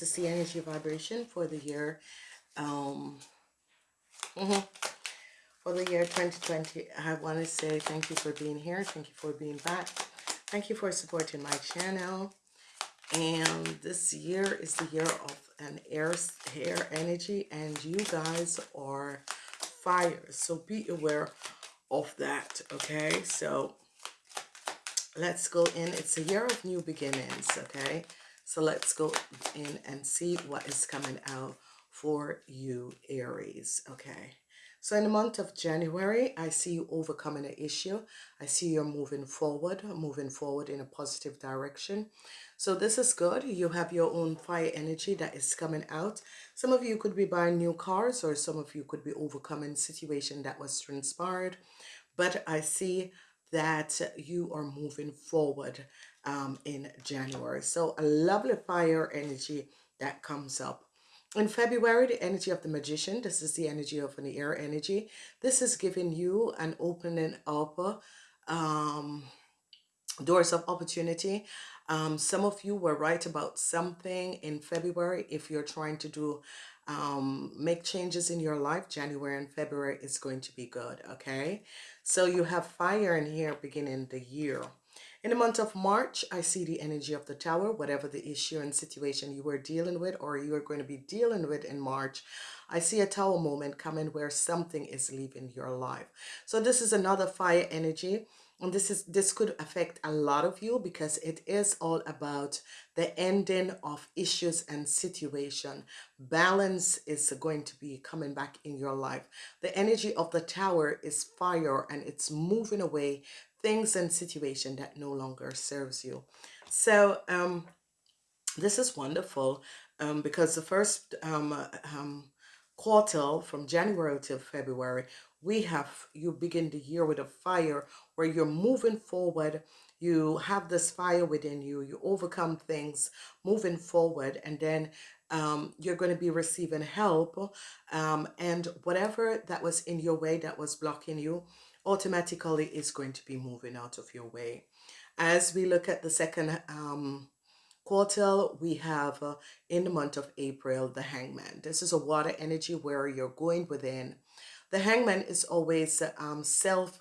This is the energy vibration for the year, um, mhm, for the year 2020. I want to say thank you for being here. Thank you for being back. Thank you for supporting my channel. And this year is the year of an air, air energy, and you guys are fire. So be aware of that, okay? So let's go in. It's a year of new beginnings, okay? So let's go in and see what is coming out for you, Aries, okay? So in the month of January, I see you overcoming an issue. I see you're moving forward, moving forward in a positive direction. So this is good. You have your own fire energy that is coming out. Some of you could be buying new cars or some of you could be overcoming situation that was transpired. But I see that you are moving forward um, in January. So a lovely fire energy that comes up. In February, the energy of the magician, this is the energy of an air energy. This is giving you an opening up um, doors of opportunity. Um, some of you were right about something in February. If you're trying to do um, make changes in your life, January and February is going to be good. Okay. So you have fire in here beginning the year. In the month of March, I see the energy of the tower, whatever the issue and situation you were dealing with or you are going to be dealing with in March. I see a tower moment coming where something is leaving your life. So this is another fire energy and this is this could affect a lot of you because it is all about the ending of issues and situation balance is going to be coming back in your life the energy of the tower is fire and it's moving away things and situation that no longer serves you so um this is wonderful um because the first um, um quarter from January to February, we have you begin the year with a fire where you're moving forward. You have this fire within you. You overcome things moving forward, and then um, you're going to be receiving help. Um, and whatever that was in your way that was blocking you, automatically is going to be moving out of your way. As we look at the second um, we have uh, in the month of April, the hangman. This is a water energy where you're going within. The hangman is always um, self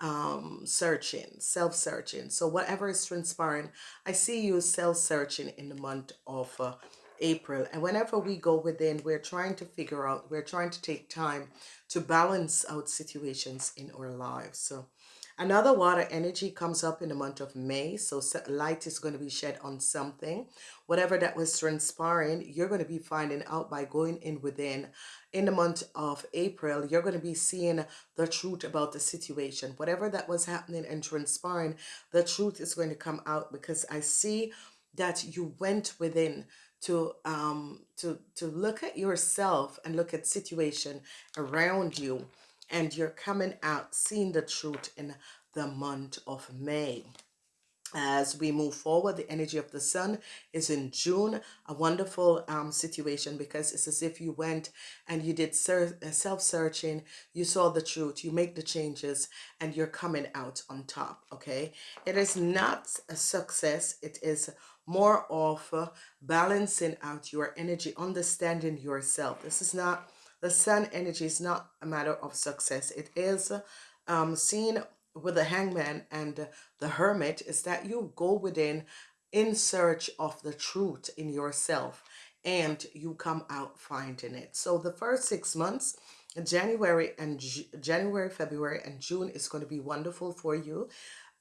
um, searching, self searching. So, whatever is transpiring, I see you self searching in the month of uh, April. And whenever we go within, we're trying to figure out, we're trying to take time to balance out situations in our lives. So, Another water energy comes up in the month of May. So light is going to be shed on something. Whatever that was transpiring, you're going to be finding out by going in within. In the month of April, you're going to be seeing the truth about the situation. Whatever that was happening and transpiring, the truth is going to come out because I see that you went within to um to to look at yourself and look at situation around you and you're coming out seeing the truth in the month of May. As we move forward, the energy of the sun is in June, a wonderful um, situation because it's as if you went and you did uh, self-searching, you saw the truth, you make the changes, and you're coming out on top, okay? It is not a success, it is more of uh, balancing out your energy, understanding yourself. This is not the sun energy is not a matter of success. It is um, seen with the hangman and the hermit is that you go within in search of the truth in yourself and you come out finding it. So the first six months, January and January, February and June is going to be wonderful for you.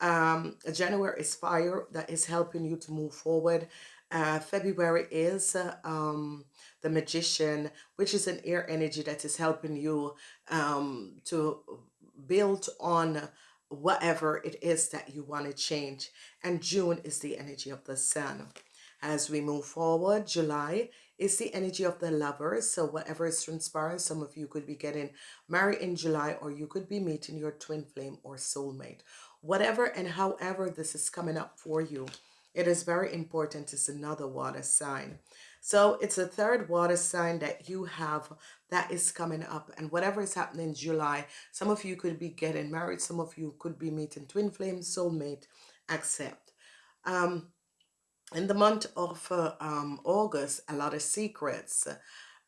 Um, January is fire that is helping you to move forward. Uh, February is uh, um, the magician, which is an air energy that is helping you um, to build on whatever it is that you want to change. And June is the energy of the sun. As we move forward, July is the energy of the lovers. So whatever is transpiring, some of you could be getting married in July or you could be meeting your twin flame or soulmate. Whatever and however this is coming up for you, it is very important. It's another water sign. So it's a third water sign that you have that is coming up. And whatever is happening in July, some of you could be getting married. Some of you could be meeting twin flame, soulmate, accept. Um, in the month of uh, um, August, a lot of secrets.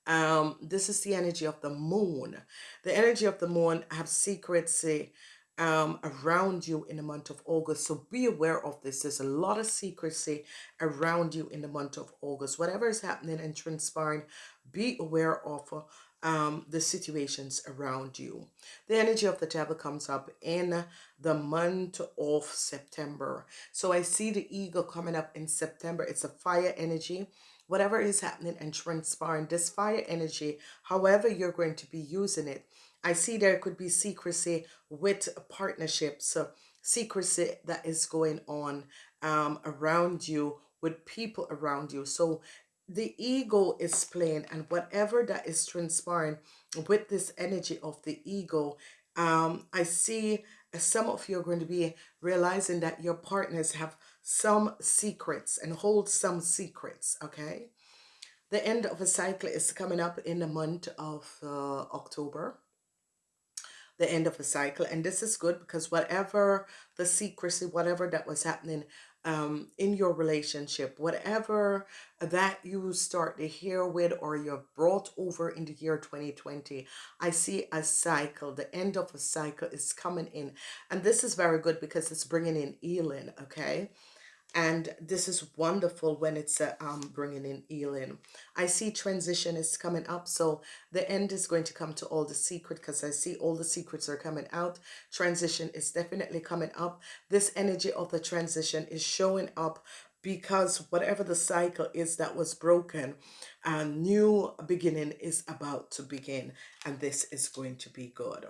Um, this is the energy of the moon. The energy of the moon have secrecy um, around you in the month of August. So be aware of this. There's a lot of secrecy around you in the month of August. Whatever is happening and transpiring, be aware of um, the situations around you. The energy of the devil comes up in the month of September. So I see the eagle coming up in September. It's a fire energy. Whatever is happening and transpiring, this fire energy, however you're going to be using it, I see there could be secrecy with partnerships, uh, secrecy that is going on um, around you with people around you. So the ego is playing and whatever that is transpiring with this energy of the ego um i see some of you are going to be realizing that your partners have some secrets and hold some secrets okay the end of a cycle is coming up in the month of uh, october the end of a cycle and this is good because whatever the secrecy whatever that was happening um, in your relationship, whatever that you start to hear with or you've brought over in the year 2020, I see a cycle. The end of a cycle is coming in. And this is very good because it's bringing in healing, okay? And this is wonderful when it's uh, um bringing in healing. I see transition is coming up so the end is going to come to all the secret because i see all the secrets are coming out. Transition is definitely coming up. This energy of the transition is showing up because whatever the cycle is that was broken a new beginning is about to begin and this is going to be good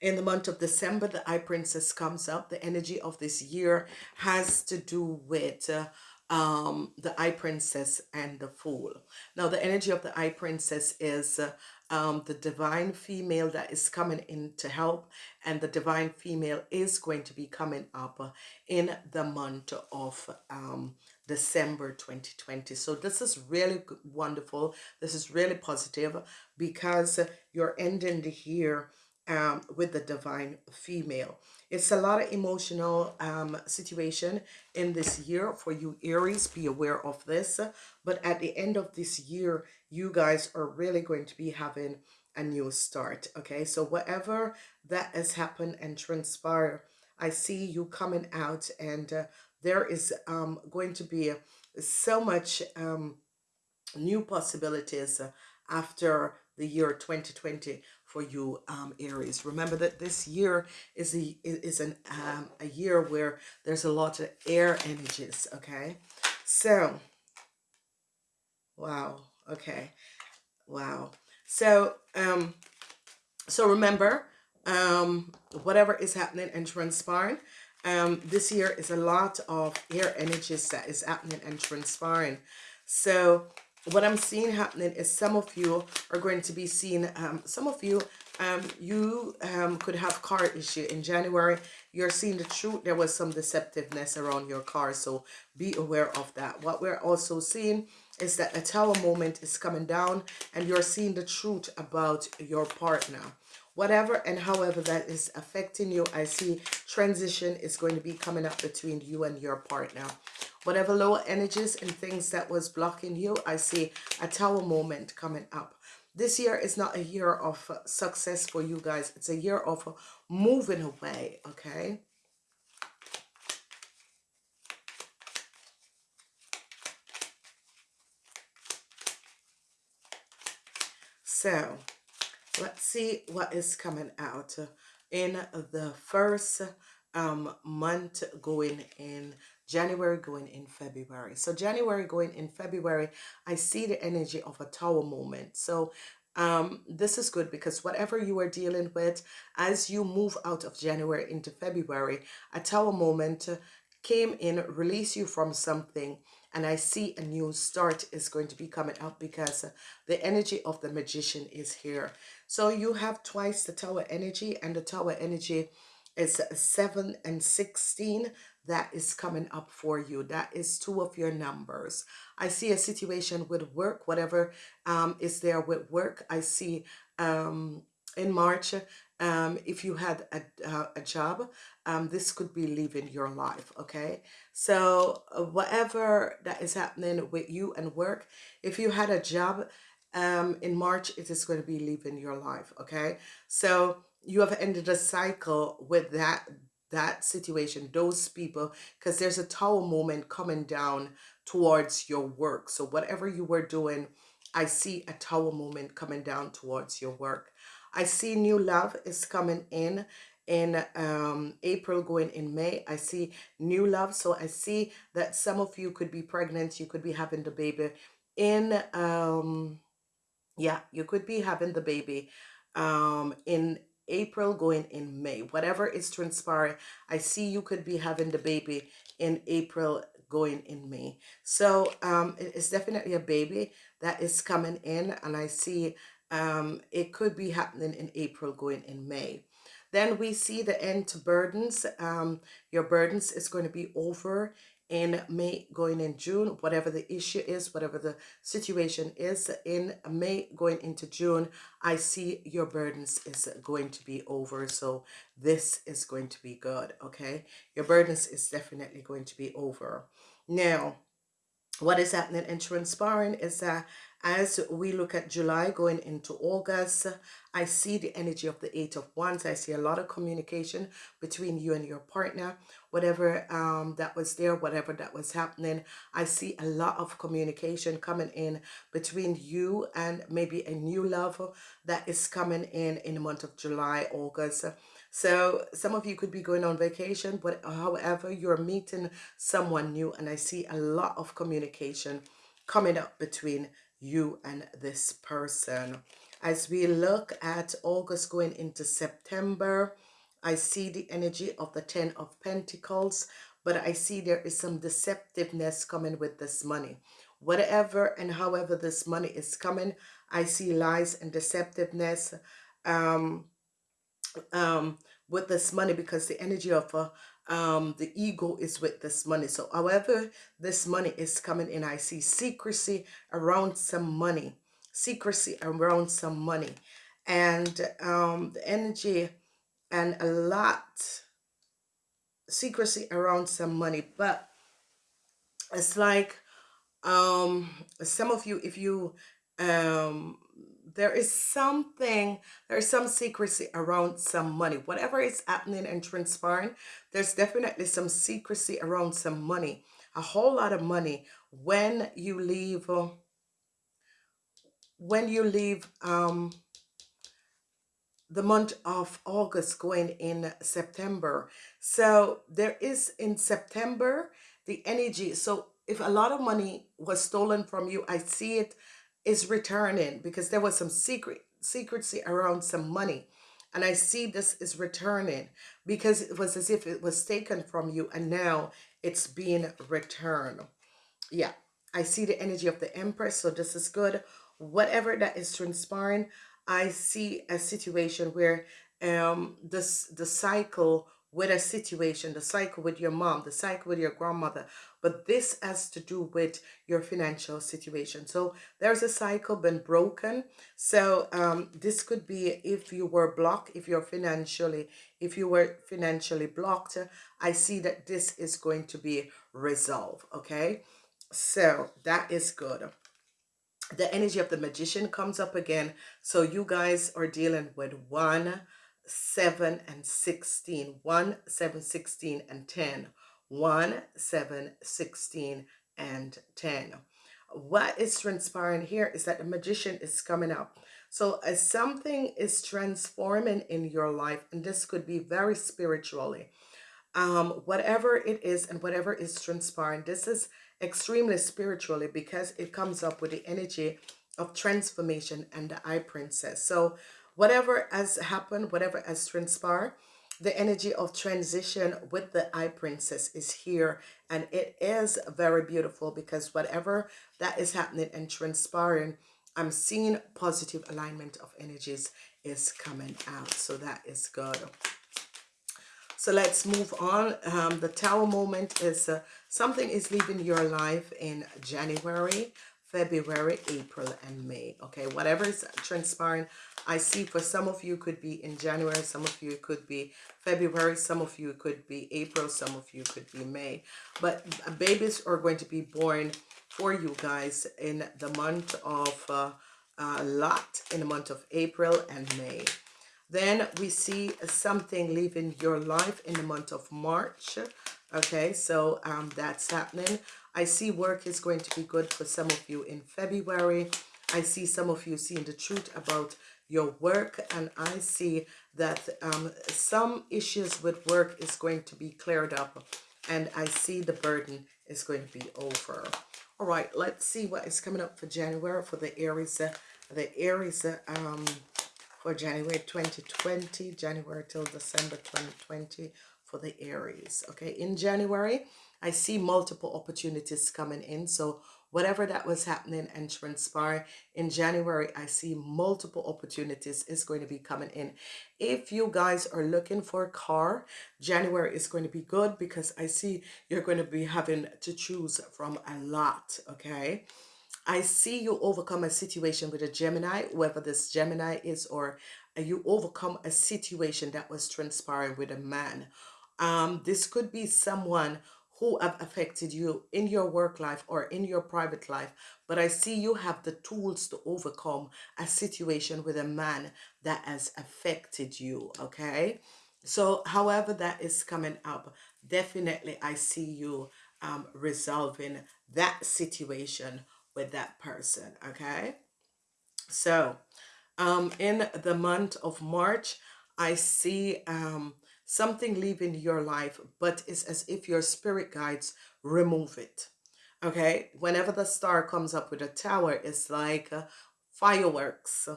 in the month of December, the Eye Princess comes up. The energy of this year has to do with uh, um, the Eye Princess and the Fool. Now, the energy of the Eye Princess is uh, um, the divine female that is coming in to help, and the divine female is going to be coming up in the month of um, December 2020. So this is really wonderful. This is really positive because you're ending the year um, with the divine female. It's a lot of emotional um, situation in this year for you Aries. Be aware of this. But at the end of this year, you guys are really going to be having a new start. Okay, so whatever that has happened and transpire, I see you coming out and uh, there is um, going to be so much um, new possibilities after the year 2020 for you um, Aries. Remember that this year is a is an um, a year where there's a lot of air energies. Okay, so wow. Okay, wow. So um, so remember um, whatever is happening and transpiring. Um, this year is a lot of air energies that is happening and transpiring. So what I'm seeing happening is some of you are going to be seeing, um, some of you, um, you um, could have car issue in January. You're seeing the truth. There was some deceptiveness around your car, so be aware of that. What we're also seeing is that a tower moment is coming down and you're seeing the truth about your partner whatever and however that is affecting you i see transition is going to be coming up between you and your partner whatever lower energies and things that was blocking you i see a tower moment coming up. This year is not a year of success for you guys. It's a year of moving away okay? So let's see what is coming out in the first um, month going in January going in February. So January going in February, I see the energy of a tower moment. So um, this is good because whatever you are dealing with, as you move out of January into February, a tower moment came in, release you from something, and I see a new start is going to be coming up because the energy of the magician is here. So you have twice the tower energy and the tower energy is 7 and 16 that is coming up for you. That is two of your numbers. I see a situation with work, whatever um, is there with work. I see um, in March, um, if you had a, uh, a job, um, this could be leaving your life, okay? So uh, whatever that is happening with you and work, if you had a job um, in March, it is going to be leaving your life, okay? So you have ended a cycle with that that situation, those people, because there's a tower moment coming down towards your work. So whatever you were doing, I see a tower moment coming down towards your work. I see new love is coming in in um, April going in May. I see new love. So I see that some of you could be pregnant. You could be having the baby in, um, yeah, you could be having the baby um, in April going in May. Whatever is transpiring, I see you could be having the baby in April going in May. So um, it's definitely a baby that is coming in and I see um, it could be happening in April going in May. Then we see the end to burdens. Um, your burdens is going to be over in May going in June, whatever the issue is, whatever the situation is in May going into June, I see your burdens is going to be over. So this is going to be good. Okay. Your burdens is definitely going to be over. Now, what is happening and transpiring is that as we look at July going into August, I see the energy of the Eight of Wands. I see a lot of communication between you and your partner. Whatever um, that was there, whatever that was happening, I see a lot of communication coming in between you and maybe a new love that is coming in in the month of July, August. So some of you could be going on vacation, but however, you're meeting someone new and I see a lot of communication coming up between you and this person. As we look at August going into September, I see the energy of the Ten of Pentacles, but I see there is some deceptiveness coming with this money. Whatever and however this money is coming, I see lies and deceptiveness um, um, with this money because the energy of uh, um, the ego is with this money. So however this money is coming in, I see secrecy around some money, secrecy around some money and um, the energy and a lot secrecy around some money. But it's like um, some of you, if you um, there is something, there's some secrecy around some money. Whatever is happening and transpiring, there's definitely some secrecy around some money. A whole lot of money when you leave, uh, when you leave um, the month of August going in September. So there is in September, the energy. So if a lot of money was stolen from you, I see it is returning because there was some secret secrecy around some money and I see this is returning because it was as if it was taken from you and now it's being returned. Yeah, I see the energy of the Empress, so this is good. Whatever that is transpiring, I see a situation where um this the cycle with a situation, the cycle with your mom, the cycle with your grandmother, but this has to do with your financial situation. So there's a cycle been broken. So um, this could be if you were blocked, if you're financially, if you were financially blocked, I see that this is going to be resolved. Okay. So that is good the energy of the magician comes up again so you guys are dealing with one 7 and 16 1 7 16 and 10 1 7 16 and 10 what is transpiring here is that the magician is coming up so as something is transforming in your life and this could be very spiritually. Um whatever it is and whatever is transpiring this is extremely spiritually because it comes up with the energy of transformation and the eye princess. So whatever has happened, whatever has transpired, the energy of transition with the eye princess is here and it is very beautiful because whatever that is happening and transpiring i'm seeing positive alignment of energies is coming out. So that is good. So let's move on. Um, the tower moment is uh, something is leaving your life in january February, April, and May. Okay, whatever is transpiring, I see for some of you could be in January, some of you could be February, some of you could be April, some of you could be May. But babies are going to be born for you guys in the month of uh, a lot in the month of April and May. Then we see something leaving your life in the month of March. Okay, so um, that's happening. I see work is going to be good for some of you in February. I see some of you seeing the truth about your work and I see that um, some issues with work is going to be cleared up and I see the burden is going to be over. All right, let's see what is coming up for January for the Aries. Uh, the Aries uh, um, for January 2020, January till December 2020 for the Aries. Okay, in January, I see multiple opportunities coming in. So whatever that was happening and transpire in January, I see multiple opportunities is going to be coming in. If you guys are looking for a car, January is going to be good because I see you're going to be having to choose from a lot. Okay. I see you overcome a situation with a Gemini, whoever this Gemini is, or you overcome a situation that was transpiring with a man. Um, this could be someone who have affected you in your work life or in your private life. But I see you have the tools to overcome a situation with a man that has affected you, okay? So however that is coming up, definitely I see you um, resolving that situation with that person, okay? So um, in the month of March, I see um, something leaving your life, but it's as if your spirit guides remove it. Okay, whenever the star comes up with a tower, it's like uh, fireworks.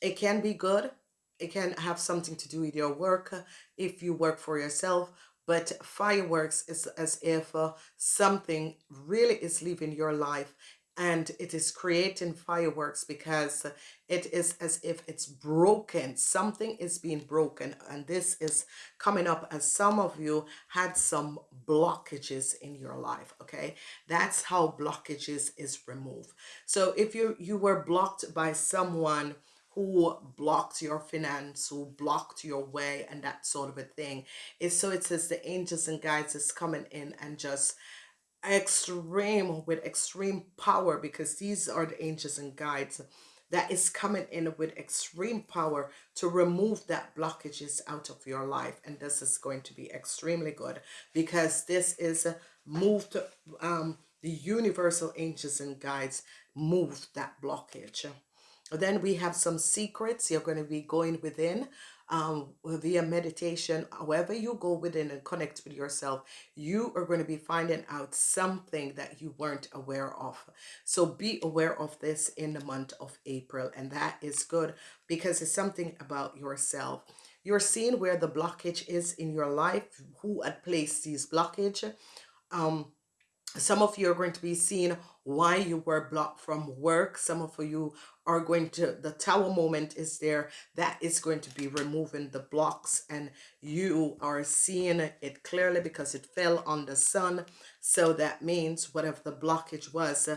It can be good. It can have something to do with your work if you work for yourself, but fireworks is as if uh, something really is leaving your life and it is creating fireworks because it is as if it's broken something is being broken and this is coming up as some of you had some blockages in your life okay that's how blockages is removed so if you you were blocked by someone who blocked your finance, who blocked your way and that sort of a thing. It's so it says the angels and guides is coming in and just extreme with extreme power because these are the angels and guides that is coming in with extreme power to remove that blockages out of your life. And this is going to be extremely good because this is moved um the universal angels and guides move that blockage. Then we have some secrets you're going to be going within um, via meditation, however you go within and connect with yourself, you are going to be finding out something that you weren't aware of. So be aware of this in the month of April. And that is good because it's something about yourself. You're seeing where the blockage is in your life, who had placed these blockage. Um, some of you are going to be seeing why you were blocked from work. Some of you are going to, the tower moment is there. That is going to be removing the blocks and you are seeing it clearly because it fell on the sun. So that means whatever the blockage was,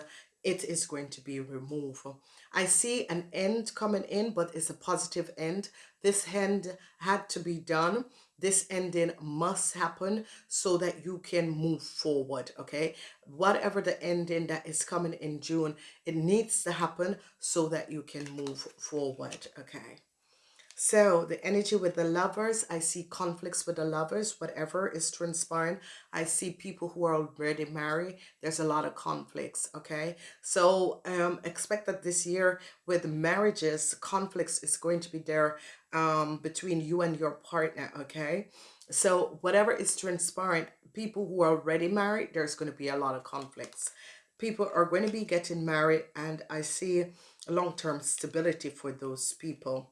it is going to be removed. I see an end coming in, but it's a positive end. This end had to be done this ending must happen so that you can move forward okay whatever the ending that is coming in June it needs to happen so that you can move forward okay so the energy with the lovers, I see conflicts with the lovers, whatever is transpiring. I see people who are already married. There's a lot of conflicts, okay? So um, expect that this year with marriages, conflicts is going to be there um, between you and your partner, okay? So whatever is transpiring, people who are already married, there's going to be a lot of conflicts. People are going to be getting married and I see long-term stability for those people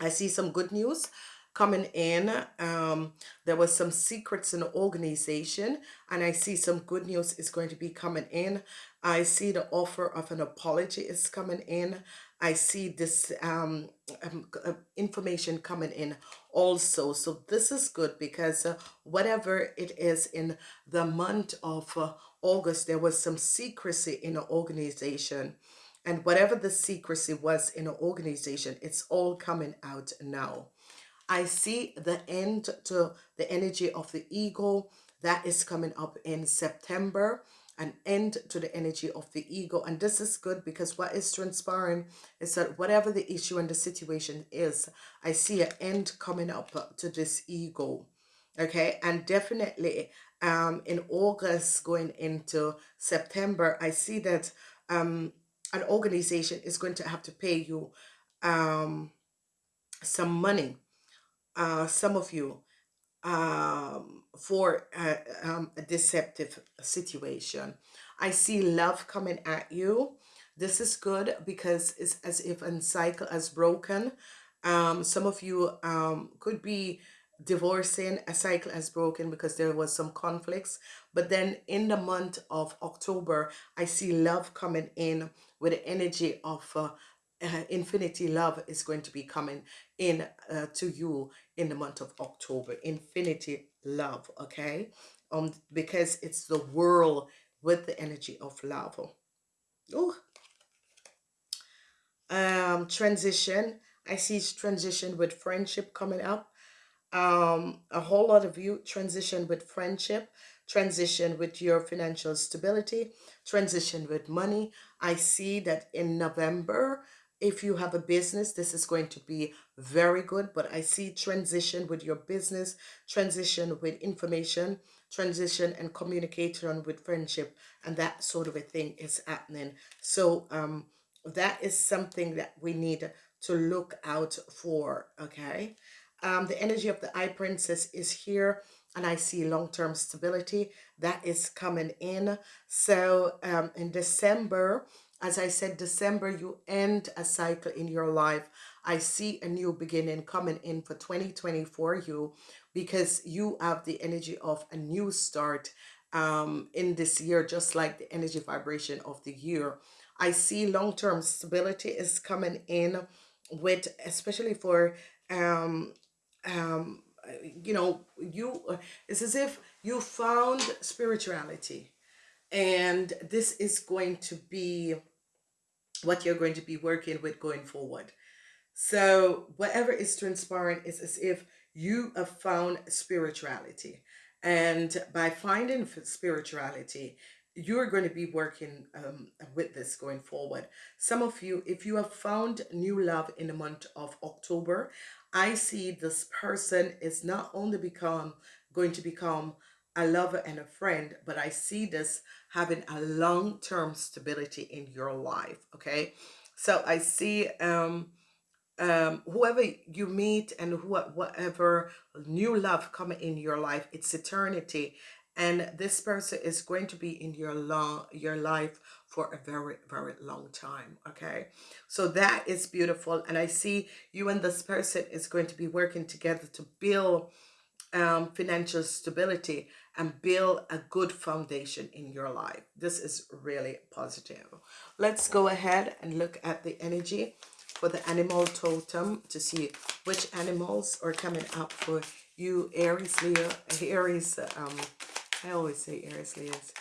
I see some good news coming in. Um, there was some secrets in the organization and I see some good news is going to be coming in. I see the offer of an apology is coming in. I see this um, um, uh, information coming in also. So this is good because uh, whatever it is in the month of uh, August, there was some secrecy in an organization. And whatever the secrecy was in an organization, it's all coming out now. I see the end to the energy of the ego that is coming up in September an end to the energy of the ego. And this is good because what is transpiring is that whatever the issue and the situation is i see an end coming up to this ego okay? And definitely um in august going into september i see that um an organization is going to have to pay you um some money uh some of you um, for uh, um, a deceptive situation. I see love coming at you. This is good because it's as if a cycle has broken. Um, some of you um, could be divorcing a cycle has broken because there was some conflicts but then in the month of october i see love coming in with the energy of uh, uh, infinity love is going to be coming in uh, to you in the month of October. Infinity love, okay? Um, because it's the world with the energy of love. Oh, um, transition. I see transition with friendship coming up. Um, a whole lot of you transition with friendship, transition with your financial stability, transition with money. I see that in November, if you have a business, this is going to be very good. But I see transition with your business, transition with information, transition and communication with friendship. And that sort of a thing is happening. So um, that is something that we need to look out for. Okay. Um, the energy of the High princess is here and I see long-term stability that is coming in. So um, in December, as I said, December, you end a cycle in your life. I see a new beginning coming in for 2024 you because you have the energy of a new start um, in this year, just like the energy vibration of the year. I see long-term stability is coming in with, especially for, um, um, you know, you, it's as if you found spirituality and this is going to be what you're going to be working with going forward. So whatever is transpiring is as if you have found spirituality. And by finding spirituality, you're going to be working um, with this going forward. Some of you, if you have found new love in the month of October, I see this person is not only become going to become a lover and a friend, but I see this having a long-term stability in your life, okay? So I see um, um, whoever you meet and who, whatever new love coming in your life, it's eternity. And this person is going to be in your long your life for a very, very long time, okay? So that is beautiful. And I see you and this person is going to be working together to build um, financial stability and build a good foundation in your life. This is really positive. Let's go ahead and look at the energy for the animal totem to see which animals are coming up for you Aries, Leo, Aries, um, I always say Aries, Leos,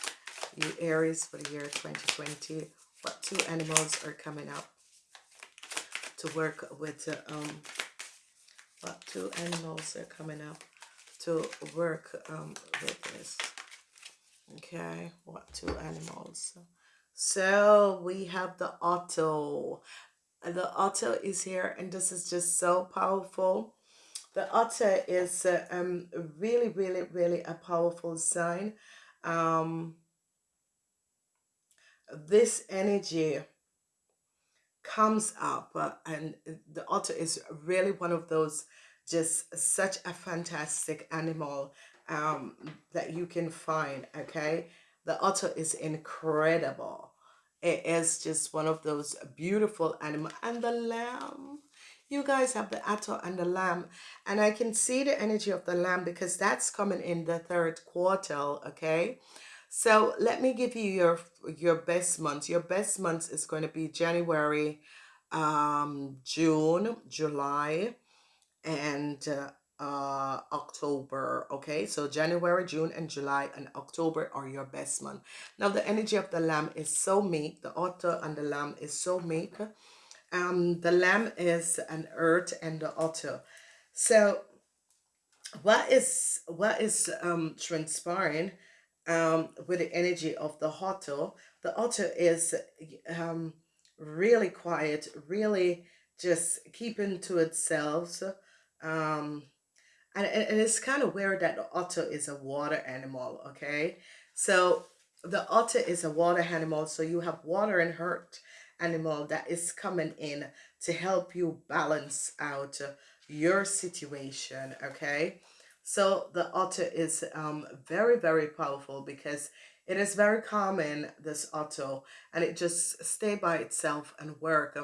you Aries for the year 2020. What two animals are coming up to work with, uh, um, what two animals are coming up to work um, with this. Okay, what two animals? So we have the otter. The otter is here and this is just so powerful. The otter is uh, um, really, really, really a powerful sign. Um, this energy comes up uh, and the otter is really one of those just such a fantastic animal um, that you can find, okay? The otter is incredible. It is just one of those beautiful animals. And the lamb, you guys have the otter and the lamb. And I can see the energy of the lamb because that's coming in the third quarter, okay? So let me give you your your best months. Your best months is going to be January, um, June, July, and uh, uh october okay? So january june and july and october are your best month. Now the energy of the lamb is so meek the otter and the lamb is so meek um the lamb is an earth and the otter. So what is what is um transpiring um with the energy of the otter? The otter is um really quiet really just keeping to itself um and, and it's kind of weird that the otter is a water animal okay? So the otter is a water animal so you have water and hurt animal that is coming in to help you balance out your situation okay? So the otter is um, very very powerful because it is very common this otter and it just stay by itself and work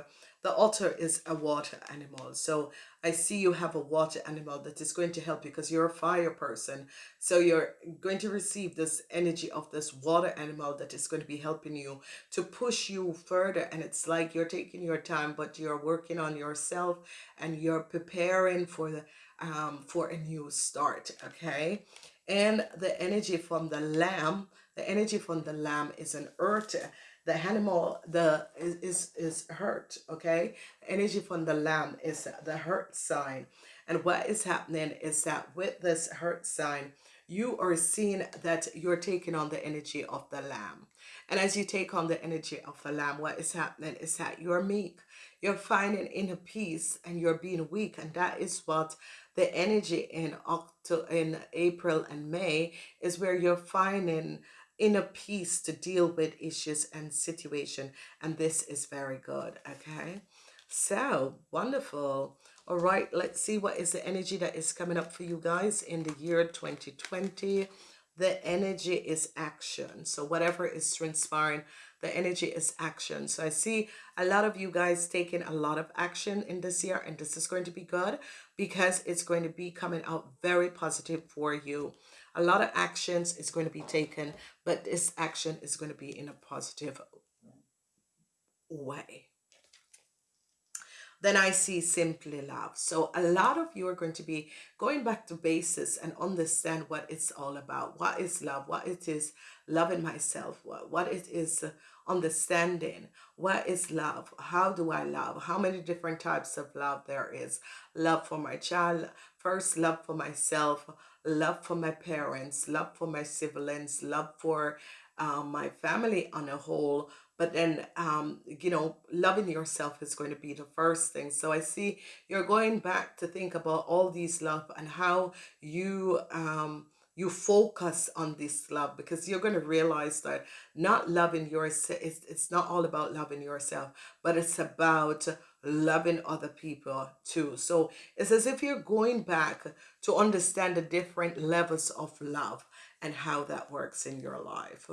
the otter is a water animal. So I see you have a water animal that is going to help you because you're a fire person. So you're going to receive this energy of this water animal that is going to be helping you to push you further. And it's like you're taking your time, but you're working on yourself and you're preparing for the um, for a new start. Okay. And the energy from the lamb, the energy from the lamb is an earth the animal the is is, is hurt okay? Energy from the lamb is the hurt sign. And what is happening is that with this hurt sign you are seeing that you're taking on the energy of the lamb. And as you take on the energy of the lamb what is happening is that you're meek you're finding inner peace and you're being weak. And that is what the energy in October, in April and May is where you're finding inner peace to deal with issues and situation and this is very good okay? So wonderful. All right let's see what is the energy that is coming up for you guys in the year 2020 the energy is action. So whatever is transpiring the energy is action. So i see a lot of you guys taking a lot of action in this year and this is going to be good because it's going to be coming out very positive for you a lot of actions is going to be taken, but this action is going to be in a positive way. Then I see simply love. So a lot of you are going to be going back to basis and understand what it's all about. What is love? What it is loving myself? What, what it is understanding what is love how do i love how many different types of love there is love for my child first love for myself love for my parents love for my siblings love for um, my family on a whole. But then um, you know loving yourself is going to be the first thing. So i see you're going back to think about all these love and how you um, you focus on this love because you're going to realize that not loving yourself it's, it's not all about loving yourself but it's about loving other people too. So it's as if you're going back to understand the different levels of love and how that works in your life.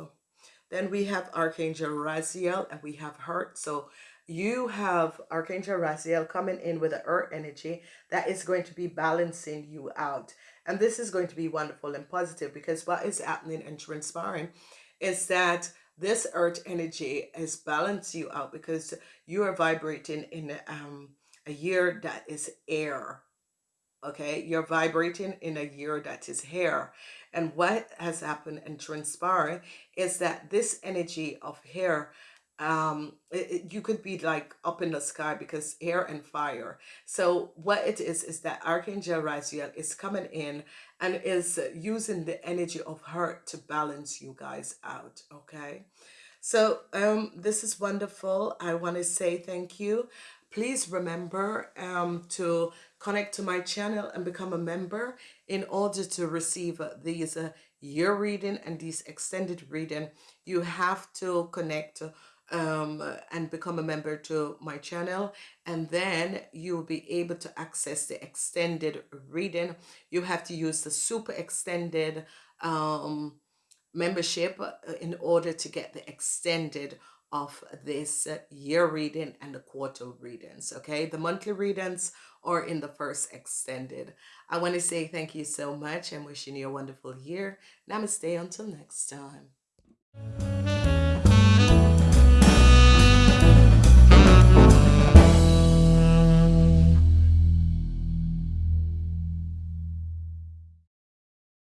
Then we have archangel raziel and we have hurt so you have Archangel Raziel coming in with the earth energy that is going to be balancing you out. And this is going to be wonderful and positive because what is happening and transpiring is that this earth energy is balance you out because you are vibrating in um, a year that is air. Okay, you're vibrating in a year that is hair. And what has happened and transpired is that this energy of hair um it, it- you could be like up in the sky because air and fire. So what it is is that archangel raziel is coming in and is using the energy of her to balance you guys out okay? So um this is wonderful. I want to say thank you. Please remember um to connect to my channel and become a member in order to receive uh, these uh, year reading and these extended reading. You have to connect um, and become a member to my channel and then you'll be able to access the extended reading. You have to use the super extended um, membership uh, in order to get the extended of this year reading and the quarter readings okay? The monthly readings are in the first extended. I want to say thank you so much and wishing you a wonderful year. Namaste until next time